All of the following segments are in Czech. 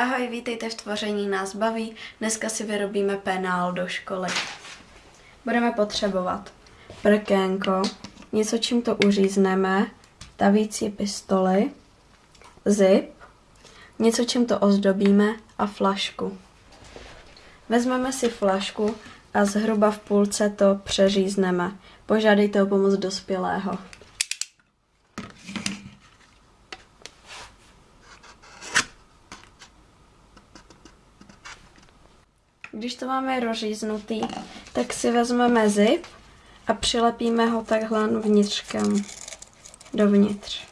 Ahoj, vítejte v tvoření nás baví. Dneska si vyrobíme penál do školy. Budeme potřebovat prkénko, něco čím to uřízneme, tavící pistoli, zip, něco čím to ozdobíme a flašku. Vezmeme si flašku a zhruba v půlce to přeřízneme. Požádejte o pomoc dospělého. Když to máme rozříznutý, tak si vezmeme zip a přilepíme ho takhle vnitřkem dovnitř.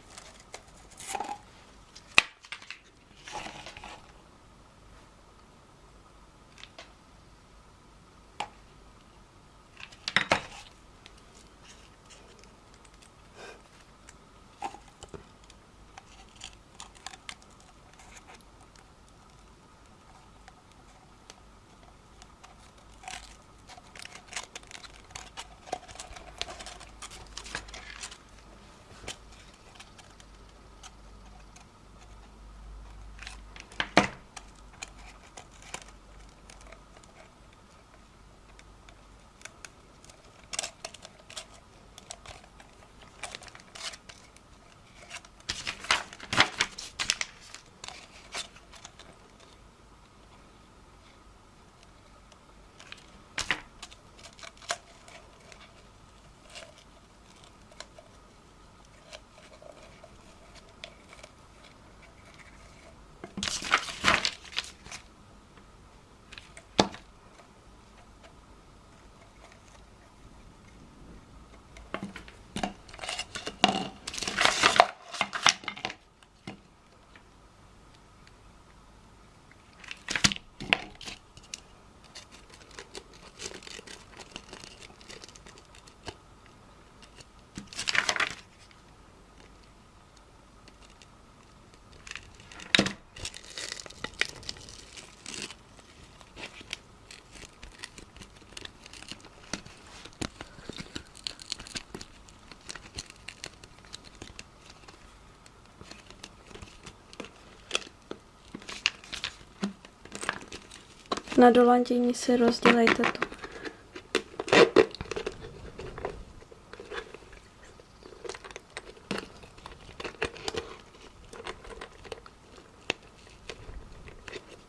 Na dolandění si rozdělejte tu.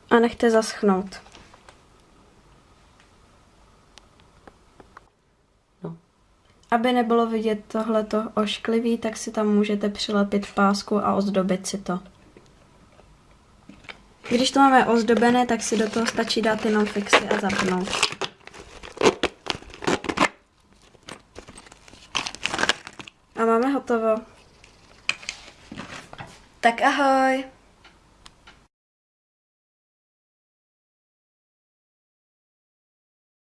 A nechte zaschnout. No. Aby nebylo vidět tohleto ošklivý, tak si tam můžete přilepit pásku a ozdobit si to. Když to máme ozdobené, tak si do toho stačí dát jenom fixy a zapnout. A máme hotovo. Tak ahoj!